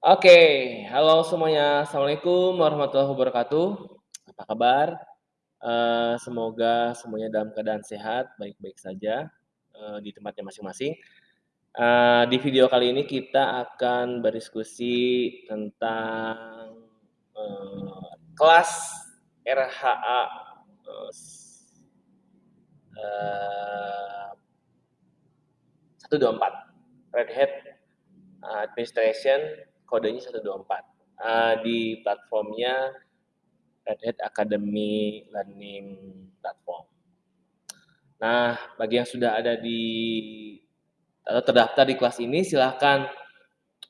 Oke, halo semuanya. Assalamualaikum warahmatullahi wabarakatuh. Apa kabar? Eee, semoga semuanya dalam keadaan sehat, baik-baik saja, eee, di tempatnya masing-masing. Eee, di video kali ini kita akan berdiskusi tentang, kelas RHA, s eee 124, Red Hat Administration, kodenya 124, eee, di platformnya Red Hat Academy Learning Platform. Nah, bagi yang sudah ada di atau terdaftar di kelas ini silahkan,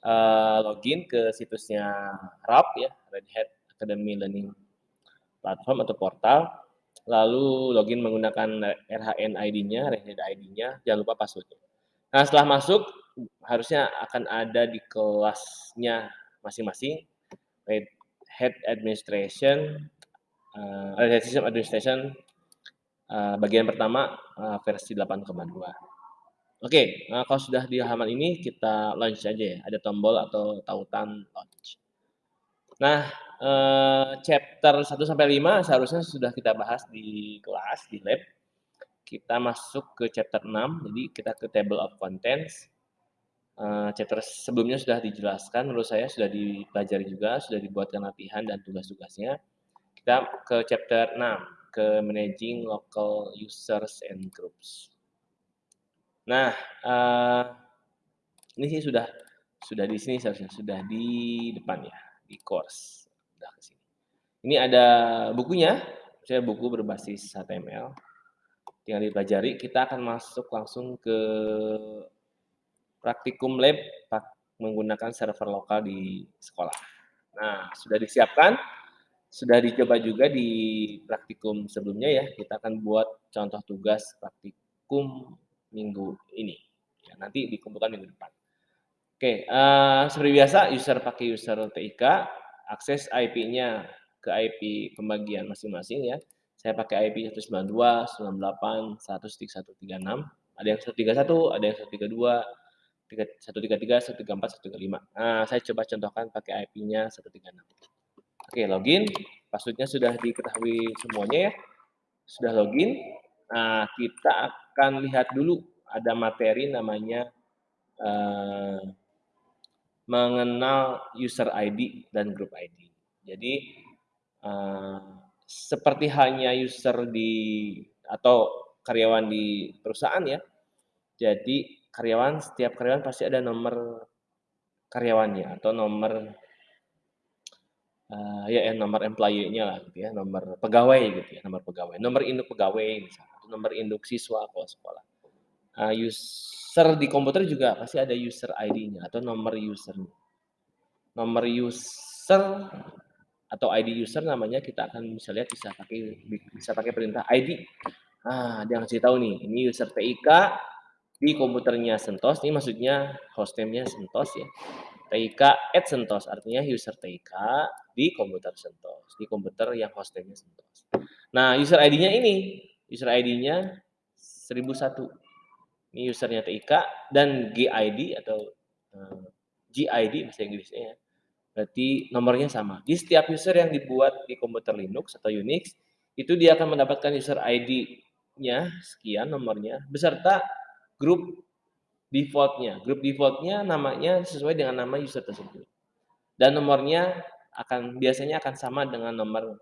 eee, login ke situsnya RAP ya, Red Hat Academy Learning Platform atau portal, lalu login menggunakan RHN ID-nya, Red Hat ID-nya, jangan lupa password-nya. Nah, setelah masuk harusnya akan ada di kelasnya masing-masing, Hat Administration, Red Hat System Administration, eee, bagian pertama, eee, versi 8.2. Oke, nah kalau sudah di halaman ini kita launch aja ya, ada tombol atau tautan launch. Nah, eee, chapter 1 sampai 5 seharusnya sudah kita bahas di kelas, di lab. Kita masuk ke chapter 6, jadi kita ke table of contents. Eee, chapter sebelumnya sudah dijelaskan, menurut saya sudah dipelajari juga, sudah dibuatkan latihan dan tugas-tugasnya. Kita ke chapter 6, ke managing local users and groups. Nah, eee, ini sih sudah sudah di sini seharusnya, sudah di depan ya, di course, udah ke sini. Ini ada bukunya, misalnya buku berbasis HTML, tinggal dipelajari. Kita akan masuk langsung ke praktikum lab menggunakan server lokal di sekolah. Nah, sudah disiapkan, sudah dicoba juga di praktikum sebelumnya ya, kita akan buat contoh tugas praktikum minggu ini, ya nanti dikumpulkan minggu depan. Oke, eee, seperti biasa user pakai user TIK, akses IP-nya ke IP pembagian masing-masing ya. Saya pakai IP 192.168.131.36, ada yang 131, ada yang 132, tiga 133, 134, 135. Nah, saya coba contohkan pakai IP-nya 136. Oke, login, password-nya sudah diketahui semuanya ya, sudah login. Nah, kita akan lihat dulu ada materi namanya, eee, mengenal user ID dan group ID. Jadi, eee, seperti halnya user di atau karyawan di perusahaan ya, jadi karyawan setiap karyawan pasti ada nomor karyawannya atau nomor eee, ya nomor employee-nya lah gitu ya, nomor pegawai gitu ya, nomor pegawai, nomor induk pegawai misalnya, nomor induk siswa kalau sekolah. Eee, user di komputer juga pasti ada user ID-nya atau nomor user-nya. Nomor user atau ID user namanya kita akan bisa lihat bisa pakai bisa pakai perintah ID. Nah, dia ngasih tahu nih, ini user TIK di komputernya Sentos, ini maksudnya host name-nya Sentos ya. TIK at Sentos, artinya user TIK di komputer Sentos, di komputer yang host name-nya Sentos. Nah, user ID-nya ini, user ID-nya 1001. Ini usernya TIK dan GID atau eee, GID bahasa Inggrisnya ya, berarti nomornya sama. Di setiap user yang dibuat di komputer Linux atau Unix, itu dia akan mendapatkan user ID-nya sekian nomornya, beserta grup default-nya. Grup default-nya namanya sesuai dengan nama user tersebut. Dan nomornya akan biasanya akan sama dengan nomor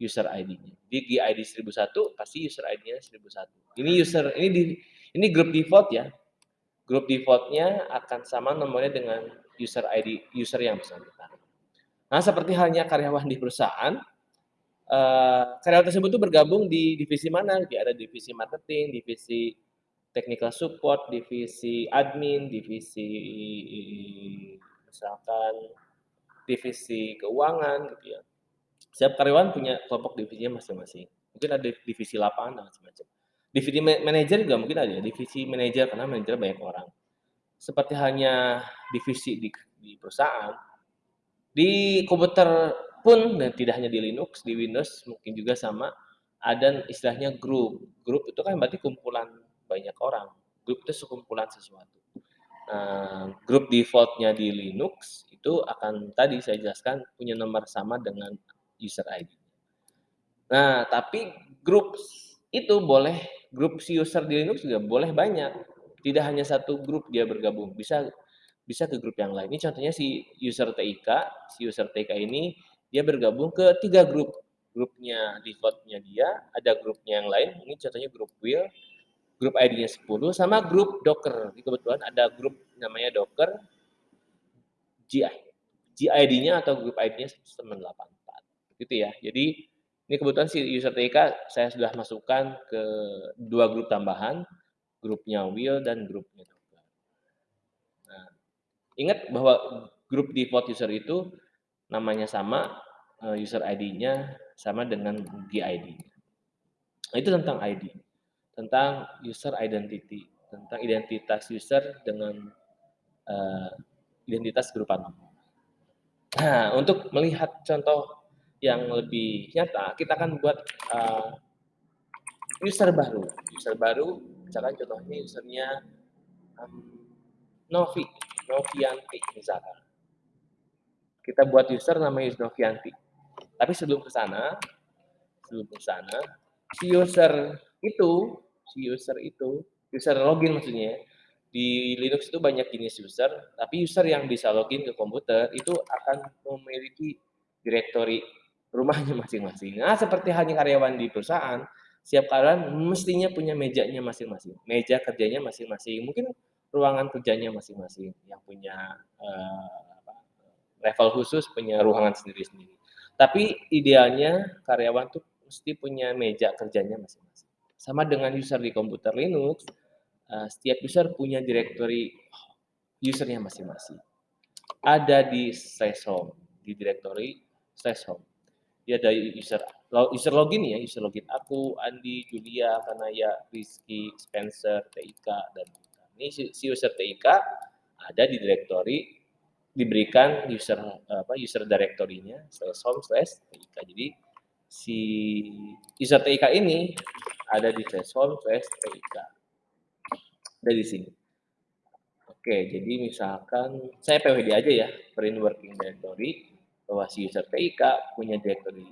user ID-nya. Di GID 1001 pasti user ID-nya 1001. Ini user ini di ini grup default ya. Grup default-nya akan sama nomornya dengan user ID user yang bersangkutan. Nah, seperti halnya karyawan di perusahaan, eee, karyawan tersebut tuh bergabung di divisi mana, dia ada divisi marketing, divisi technical support, divisi admin, divisi misalkan divisi keuangan gitu ya. Setiap karyawan punya kelompok divisinya masing-masing. Mungkin ada divisi lapangan dan macam-macam. Divisi ma manajer juga mungkin ada ya, divisi manajer karena manajer banyak orang. Seperti halnya divisi di di perusahaan, di komputer pun dan tidak hanya di Linux, di Windows mungkin juga sama, ada istilahnya grup. Grup itu kan berarti kumpulan banyak orang, grup itu sekumpulan sesuatu. Nah, grup default-nya di Linux itu akan tadi saya jelaskan punya nomor sama dengan user ID. Nah, tapi grup itu boleh grup si user di Linux juga boleh banyak. Tidak hanya satu grup dia bergabung, bisa bisa ke grup yang lain. Ini contohnya si user TIK, si user TIK ini dia bergabung ke tiga grup. Grupnya defaultnya dia, ada grupnya yang lain, ini contohnya grup Will, grup ID-nya 10, sama grup Docker. Ini kebetulan ada grup namanya Docker, GI. GID-nya atau grup ID-nya 984. Gitu ya. Jadi ini kebetulan si user TIK saya sudah masukkan ke dua grup tambahan, grupnya Will dan. Nah, ingat bahwa grup default user itu namanya sama, eh, user ID-nya sama dengan GID. Nah, itu tentang ID, tentang user identity, tentang identitas user dengan uh, identitas berupa. Nah, untuk melihat contoh yang lebih nyata, kita akan buat uh, user baru. User baru, misalkan contohnya usernya um, Novi, Novianti misalkan. Kita buat user namanya Novianti. Tapi sebelum ke sana, sebelum ke sana, si user itu, si user itu, user login maksudnya, di Linux itu banyak jenis user, tapi user yang bisa login ke komputer itu akan memiliki directory rumahnya masing-masing. Nah, seperti hanya karyawan di perusahaan, setiap karyawan mestinya punya mejanya masing-masing, meja kerjanya masing-masing, mungkin ruangan kerjanya masing-masing, yang punya uh, level khusus, punya ruangan sendiri-sendiri. Tapi idealnya karyawan tuh mesti punya meja kerjanya masing-masing. Sama dengan user di komputer Linux, uh, setiap user punya directory usernya masing-masing. Ada di slash home, di directory slash home. Dia ada user user login ya, user login aku, Andi, Julia, Kanaya, Rizky, Spencer, TIK, dan ini si user TIK ada di directory diberikan user apa user directory-nya slash home slash TIK. Jadi si user TIK ini ada di slash home slash TIK. Dari sini. Oke, jadi misalkan saya PWD aja ya, print working directory bahwa si user TIK punya directory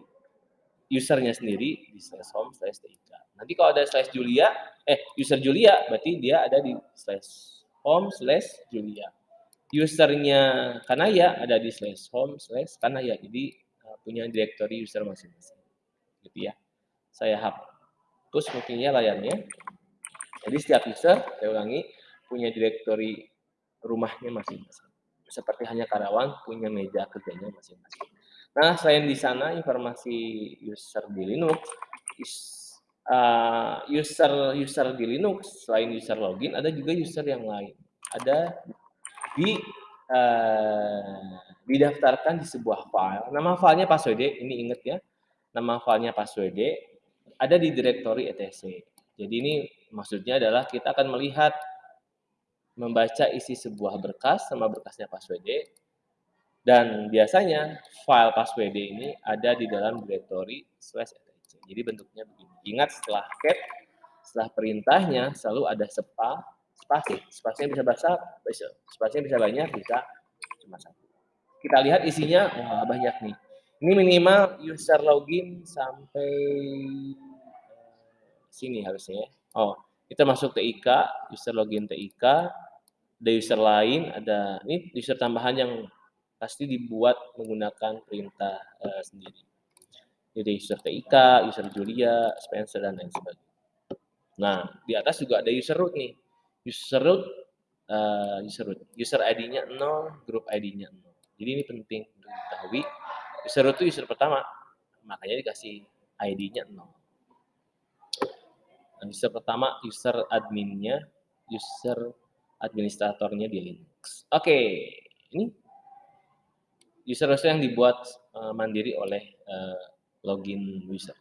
usernya sendiri di slash home slash TIK. Nanti kalau ada slash Julia, eh user Julia berarti dia ada di slash home slash Julia usernya Kanaya ada di slash home slash Kanaya. Jadi uh, punya directory user masing-masing. Gitu ya. Saya hapus mungkinnya layarnya. Jadi setiap user, saya ulangi, punya directory rumahnya masing-masing. Seperti hanya karyawan punya meja kerjanya masing-masing. Nah, selain di sana informasi user di Linux, uh, user user di Linux selain user login ada juga user yang lain. Ada di uh, didaftarkan di sebuah file. Nama filenya password, ini ingat ya. Nama filenya password ada di directory etc. Jadi ini maksudnya adalah kita akan melihat membaca isi sebuah berkas sama berkasnya password dan biasanya file password ini ada di dalam directory slash etc. Jadi bentuknya begini. Ingat setelah cat, setelah perintahnya selalu ada sepa spasi. Spasinya bisa bisa. Spasinya bisa banyak, bisa cuma satu. Kita lihat isinya, wah banyak nih. Ini minimal user login sampai sini harusnya. Ya. Oh, kita masuk TIK, user login TIK, ada user lain, ada ini user tambahan yang pasti dibuat menggunakan perintah uh, sendiri. Jadi user TIK, user Julia, Spencer dan lain sebagainya. Nah, di atas juga ada user root nih. User root uh, user root. User ID-nya 0 grup ID-nya 0 jadi ini penting untuk diketahui. User root itu user pertama. Makanya dikasih ID-nya 0 nah, user pertama user adminnya user administratornya di Linux. Oke okay. ini user-user yang dibuat uh, mandiri oleh uh, login user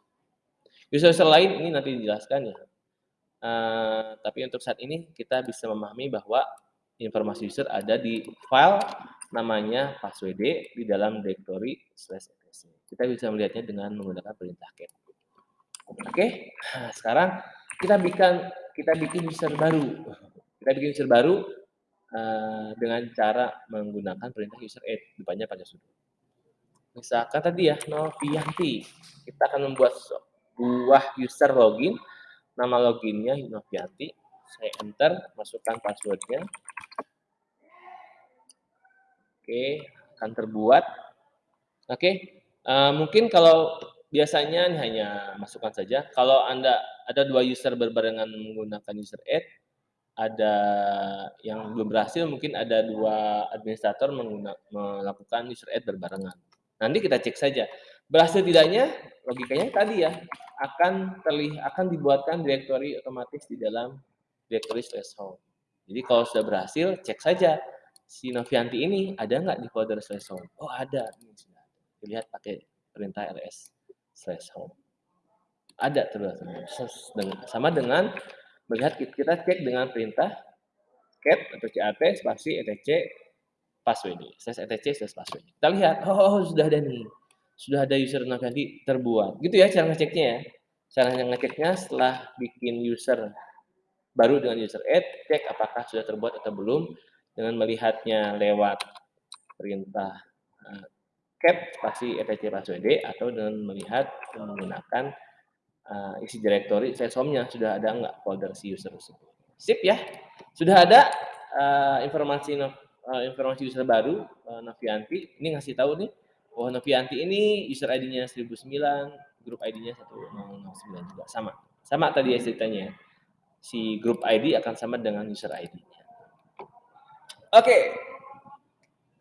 user-user lain ini nanti dijelaskan ya Uh, tapi untuk saat ini kita bisa memahami bahwa informasi user ada di file namanya password di dalam directory slash etc. Kita bisa melihatnya dengan menggunakan perintah cat. Oke, okay? nah, sekarang kita bikin kita bikin user baru. Kita bikin user baru. uh, dengan cara menggunakan perintah user add, depannya pakai sudo. Misalkan tadi ya, Novianti. Kita akan membuat sebuah user login, nama loginnya Novianti. Saya enter, masukkan passwordnya. Oke, akan terbuat. Oke, uh, mungkin kalau biasanya ini hanya masukkan saja. Kalau Anda ada dua user berbarengan menggunakan user add, ada yang belum berhasil, mungkin ada dua administrator melakukan user add berbarengan. Nanti kita cek saja. Berhasil tidaknya, logikanya tadi ya, akan terlihat akan dibuatkan direktori otomatis di dalam direktori slash home. Jadi kalau sudah berhasil, cek saja si Novianti ini ada nggak di folder home. Oh ada, ini sudah. Pakai perintah ls home. Ada terus. Sama dengan melihat kita cek dengan perintah cat atau cat spasi etc password slash etc slash password. Kita lihat, oh sudah ada nih, sudah ada user nanti terbuat. Gitu ya cara ngeceknya ya. Cara ngeceknya setelah bikin user baru dengan user add, cek apakah sudah terbuat atau belum dengan melihatnya lewat perintah uh, cat spasi etc password atau dengan melihat menggunakan uh, isi directory sesomnya sudah ada nggak folder si user tersebut. Sip ya. Sudah ada uh, informasi uh, informasi user baru uh, Novianti. Ini ngasih tahu nih, oh Novianti ini user ID-nya 1009, grup ID-nya 1009 juga sama. Sama tadi ya ceritanya. Si grup ID akan sama dengan user ID-nya. Oke. Okay.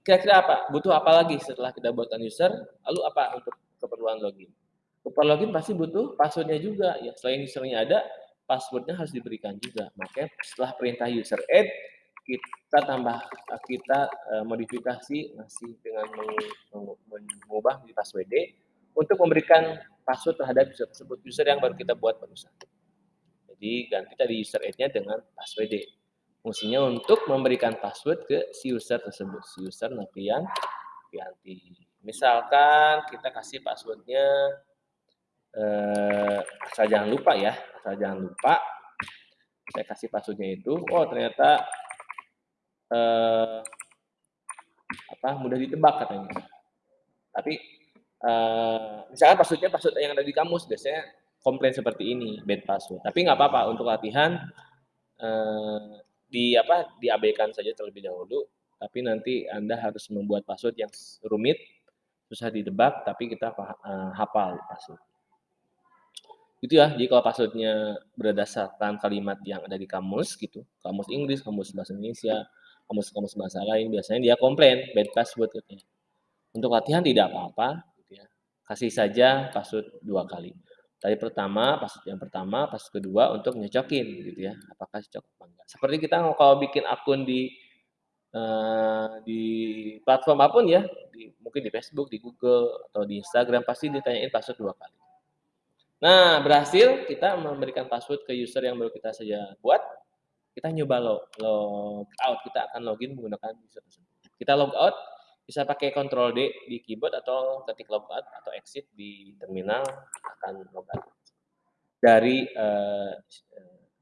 Kira-kira apa? Butuh apa lagi setelah kita buatkan user? Lalu apa untuk keperluan login? Super login pasti butuh passwordnya juga. Ya, selain usernya ada, passwordnya harus diberikan juga. Makanya setelah perintah user add, kita tambah kita uh, modifikasi masih dengan mengubah di password untuk memberikan password terhadap user tersebut user yang baru kita buat barusan. Jadi ganti tadi user add-nya dengan password. Fungsinya untuk memberikan password ke si user tersebut, si user Novian Pianti. Misalkan kita kasih passwordnya eh, asal jangan lupa ya, asal jangan lupa. Saya kasih passwordnya itu, oh ternyata eh, apa mudah ditebak katanya. Tapi eh, misalkan passwordnya password yang ada di kamus, biasanya komplain seperti ini, bad password. Tapi nggak apa-apa untuk latihan eh, di apa diabaikan saja terlebih dahulu. Tapi nanti Anda harus membuat password yang rumit, susah ditebak, tapi kita uh, hafal password. Gitu ya, jadi kalau passwordnya berdasarkan kalimat yang ada di kamus gitu, kamus Inggris, kamus bahasa Indonesia, kamus-kamus bahasa lain, biasanya dia komplain bad password gitu ya. Untuk latihan tidak apa-apa, gitu ya. kasih saja password dua kali. Tadi pertama, password yang pertama, password kedua untuk nyocokin gitu ya, apakah cocok apa enggak. Seperti kita kalau bikin akun di uh, di platform apa pun ya, di, mungkin di Facebook, di Google atau di Instagram pasti ditanyain password dua kali. Nah, berhasil kita memberikan password ke user yang baru kita saja buat. Kita nyoba log, log out. Kita akan login menggunakan user tersebut. Kita log out, bisa pakai Ctrl D di keyboard atau ketik log out atau exit di terminal akan log out dari uh,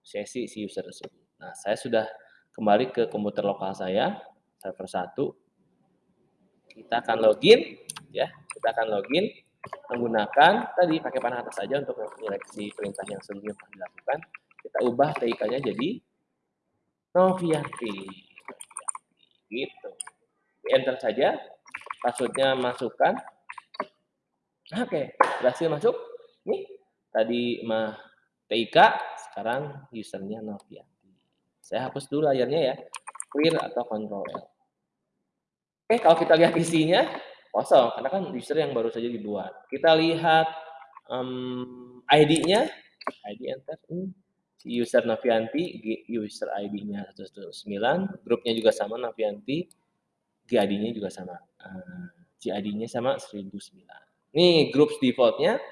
sesi si user tersebut. Nah, saya sudah kembali ke komputer lokal saya, server 1. Kita akan login, ya, kita akan login menggunakan tadi pakai panah atas saja untuk menyeleksi perintah yang sebelumnya dilakukan. Kita ubah TIK-nya jadi Novianti. Gitu. Enter saja, passwordnya masukkan. Oke, berhasil masuk. Nih, tadi mah TIK, sekarang usernya Novianti. Saya hapus dulu layarnya ya. Clear atau Control L. Oke, kalau kita lihat isinya, kosong karena kan user yang baru saja dibuat. Kita lihat um, ID-nya, ID enter, hmm. User Navianti, user ID-nya 109, grupnya juga sama Navianti, GID-nya juga sama, uh, GID-nya sama 1009. Nih grup defaultnya,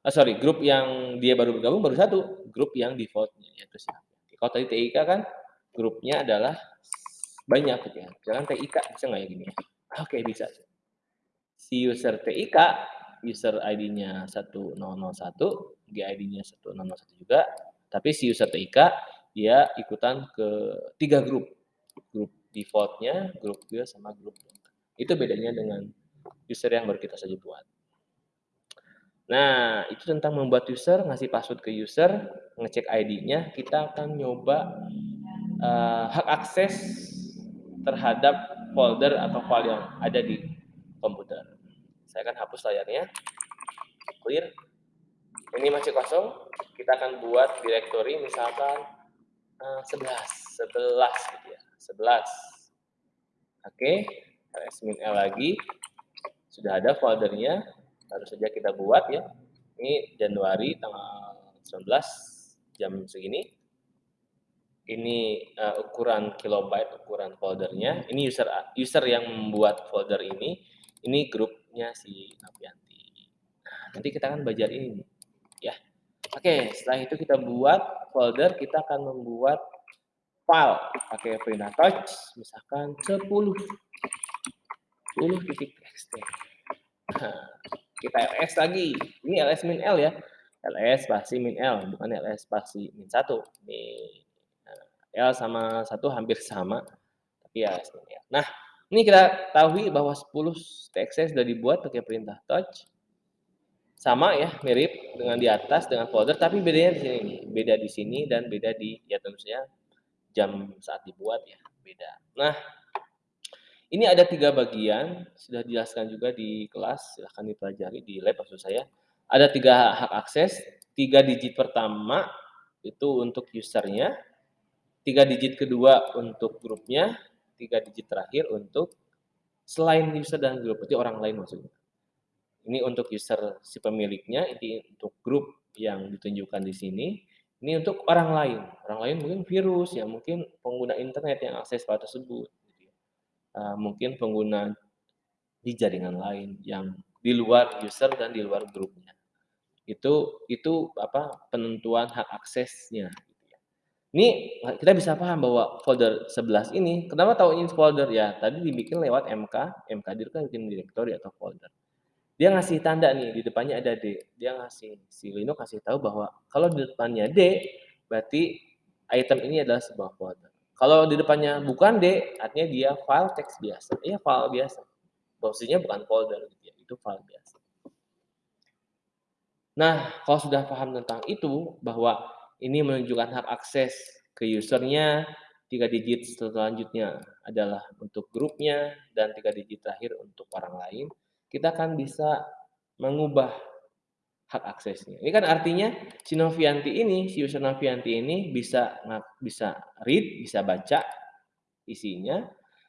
oh sorry, grup yang dia baru bergabung baru satu, grup yang defaultnya yaitu siapa. Kalau tadi TIK kan grupnya adalah banyak gitu ya. Jangan TIK bisa nggak ya gini ya? Oke bisa si user TIK, user ID-nya 1001, GID-nya 1001 juga, tapi si user TIK dia ikutan ke tiga grup. grup defaultnya, grup build sama grup Itu bedanya dengan user yang baru kita saja buat. Nah, itu tentang membuat user, ngasih password ke user, ngecek ID-nya, kita akan nyoba uh, hak akses terhadap folder atau file yang ada di komputer. Saya akan hapus layarnya, clear. Ini masih kosong, kita akan buat directory misalkan uh, 11, 11 gitu ya, 11. Oke, okay. L lagi, sudah ada foldernya, baru saja kita buat ya. Ini Januari tanggal 19 jam segini. Ini uh, ukuran kilobyte, ukuran foldernya. Ini user user yang membuat folder ini. Ini grupnya si Napianti. Nah, nanti kita akan belajar ini ya. Oke, setelah itu kita buat folder, kita akan membuat file pakai perintah touch misalkan 10 10 titik txt. Nah, kita ls lagi. Ini ls min l ya. ls spasi min l, bukan ls spasi min 1. Ini nah, l sama 1 hampir sama, tapi ya min l. Nah, ini kita tahu bahwa 10 txt sudah dibuat pakai perintah touch. Sama ya, mirip dengan di atas dengan folder, tapi bedanya di sini Beda di sini dan beda di ya tentu saja jam saat dibuat ya, beda. Nah, ini ada tiga bagian, sudah dijelaskan juga di kelas, silahkan dipelajari di lab maksud saya. Ada tiga hak akses, tiga digit pertama itu untuk usernya, tiga digit kedua untuk grupnya, tiga digit terakhir untuk selain user dan grup, berarti orang lain maksudnya. Ini untuk user si pemiliknya, ini untuk grup yang ditunjukkan di sini, ini untuk orang lain. Orang lain mungkin virus, ya mungkin pengguna internet yang akses file tersebut uh, mungkin pengguna di jaringan lain yang di luar user dan di luar grupnya. Itu itu apa penentuan hak aksesnya. Gitu ya. Ini kita bisa paham bahwa folder 11 ini, kenapa tahu ini folder ya? Tadi dibikin lewat MK, MK itu kan bikin directory atau folder. Dia ngasih tanda nih di depannya ada D. Dia ngasih si Linux kasih tahu bahwa kalau di depannya D berarti item ini adalah sebuah folder. Kalau di depannya bukan D, artinya dia file teks biasa. Iya, file biasa. Posisinya bukan folder, gitu ya. itu file biasa. Nah, kalau sudah paham tentang itu, bahwa ini menunjukkan hak akses ke usernya, tiga digit selanjutnya adalah untuk grupnya, dan tiga digit terakhir untuk orang lain, kita akan bisa mengubah hak aksesnya. Ini kan artinya si Novianti ini, si user Novianti ini bisa bisa read, bisa baca isinya,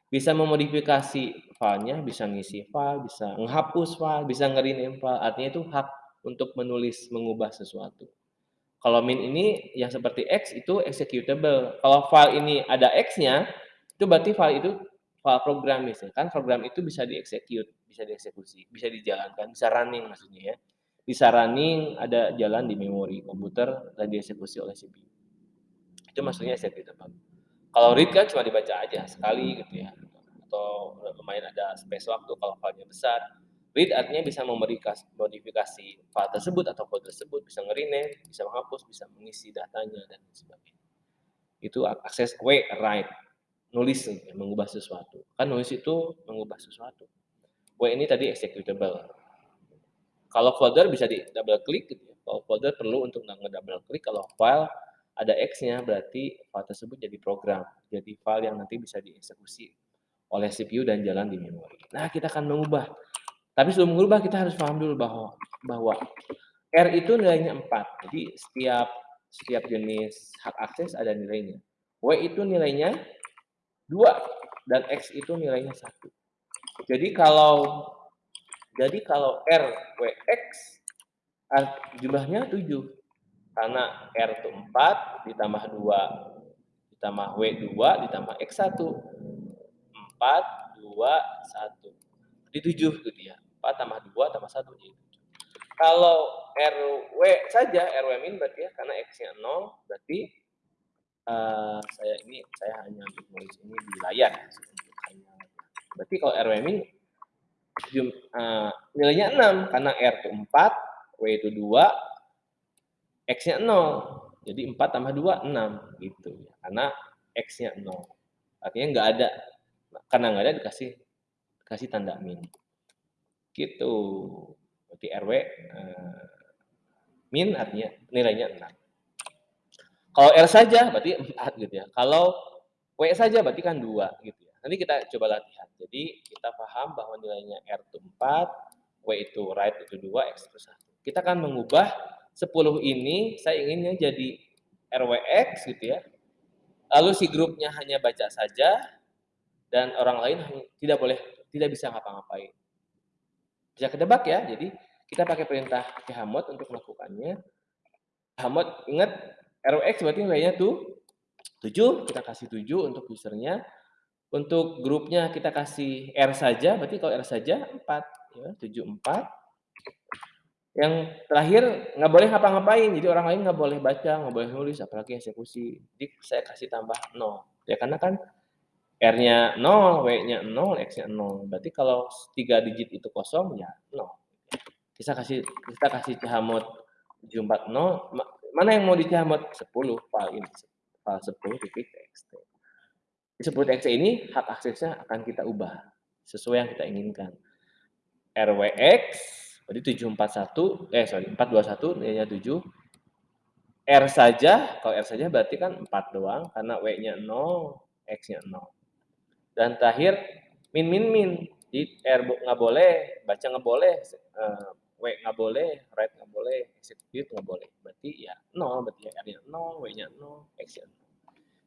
bisa memodifikasi filenya, bisa ngisi file, bisa menghapus file, bisa nge-rename file. Artinya itu hak untuk menulis, mengubah sesuatu. Kalau min ini yang seperti X itu executable. Kalau file ini ada X-nya, itu berarti file itu file program misalnya. Kan program itu bisa dieksekut, bisa dieksekusi, bisa dijalankan, bisa running maksudnya ya bisa running ada jalan di memori komputer dan dieksekusi oleh CPU. Itu maksudnya executable. Kalau read kan cuma dibaca aja sekali gitu ya. Atau lumayan ada space waktu kalau filenya besar. Read artinya bisa modifikasi file tersebut atau file tersebut, bisa ngerine, bisa menghapus, bisa mengisi datanya dan sebagainya. Itu akses W write, nulis mengubah sesuatu. Kan nulis itu mengubah sesuatu. W ini tadi executable, kalau folder bisa di double klik gitu ya. Kalau folder perlu untuk nge-double klik, kalau file ada X-nya berarti file tersebut jadi program, jadi file yang nanti bisa dieksekusi oleh CPU dan jalan di memori. Nah, kita akan mengubah. Tapi sebelum mengubah kita harus paham dulu bahwa bahwa R itu nilainya 4. Jadi setiap setiap jenis hak akses ada nilainya. W itu nilainya 2 dan X itu nilainya 1. Jadi kalau jadi kalau R, W, X, jumlahnya 7. Karena R itu 4, ditambah 2, ditambah W 2, ditambah X 1. 4, 2, 1. Jadi 7 gitu ya. 4 tambah 2 tambah 1 jadi 7. Kalau RW saja, RW min berarti ya, karena X-nya 0, berarti uh, saya ini saya hanya untuk nulis ini di layar. Berarti kalau RW min jum, uh, nilainya 6 karena R itu 4, W itu 2, X-nya 0. Jadi 4 tambah 2, 6 gitu. Karena X-nya 0. artinya nggak ada karena nggak ada dikasih kasih tanda min gitu berarti RW eh, min artinya nilainya 6 kalau R saja berarti 4 gitu ya kalau W saja berarti kan 2 gitu ya nanti kita coba latihan jadi kita paham bahwa nilainya R itu 4 W itu right itu 2 X itu 1 kita akan mengubah 10 ini saya inginnya jadi RWX gitu ya lalu si grupnya hanya baca saja dan orang lain tidak boleh tidak bisa ngapa-ngapain. Bisa kedebak ya. Jadi kita pakai perintah chmod untuk melakukannya. Chmod ingat ROX berarti nilainya tuh 7, kita kasih 7 untuk usernya. Untuk grupnya kita kasih R saja, berarti kalau R saja 4, ya, 7 4. Yang terakhir nggak boleh ngapa-ngapain, jadi orang lain nggak boleh baca, nggak boleh nulis, apalagi eksekusi. Jadi saya kasih tambah 0. Ya karena kan R-nya 0, W-nya 0, X-nya 0. Berarti kalau 3 digit itu kosong, ya 0. Kita kasih kita kasih chmod 740, mana yang mau di chmod? 10 file ini. File 10 titik txt. 10 txt ini hak aksesnya akan kita ubah sesuai yang kita inginkan. RWX berarti 741 eh sorry 421 nilainya 7 R saja, kalau R saja berarti kan 4 doang karena W-nya 0, X-nya 0. Dan terakhir min min min. Jadi R nggak boleh, baca nggak boleh, uh, W nggak boleh, write nggak boleh, execute nggak boleh. Berarti ya nol, berarti ya R-nya nol, W-nya nol, X-nya nol.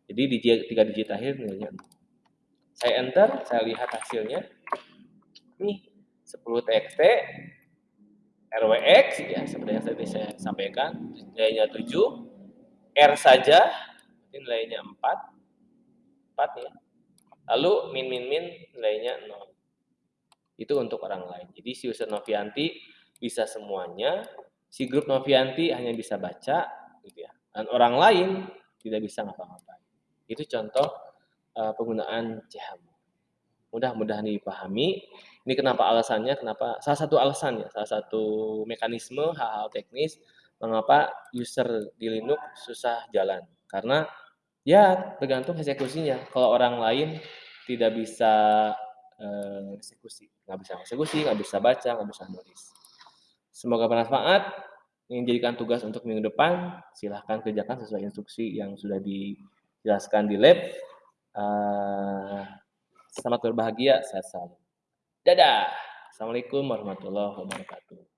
Jadi di tiga digit akhir nilainya. Saya enter, saya lihat hasilnya. Nih, 10 TXT, RWX, ya seperti yang tadi saya sampaikan, nilainya 7, R saja, nilainya 4, 4 ya, Lalu min min min nilainya 0. Itu untuk orang lain. Jadi si user Novianti bisa semuanya, si grup Novianti hanya bisa baca gitu ya. Dan orang lain tidak bisa ngapa-ngapain. Itu contoh uh, penggunaan CHM. Mudah-mudahan dipahami. Ini kenapa alasannya, kenapa salah satu alasannya, salah satu mekanisme hal-hal teknis mengapa user di Linux susah jalan. Karena Ya, tergantung eksekusinya. Kalau orang lain tidak bisa uh, eksekusi, nggak bisa eksekusi, nggak bisa baca, nggak bisa nulis. Semoga bermanfaat. Ingin jadikan tugas untuk minggu depan, silahkan kerjakan sesuai instruksi yang sudah dijelaskan di lab. Uh, selamat berbahagia, sehat selalu. Dadah. Assalamualaikum warahmatullahi wabarakatuh.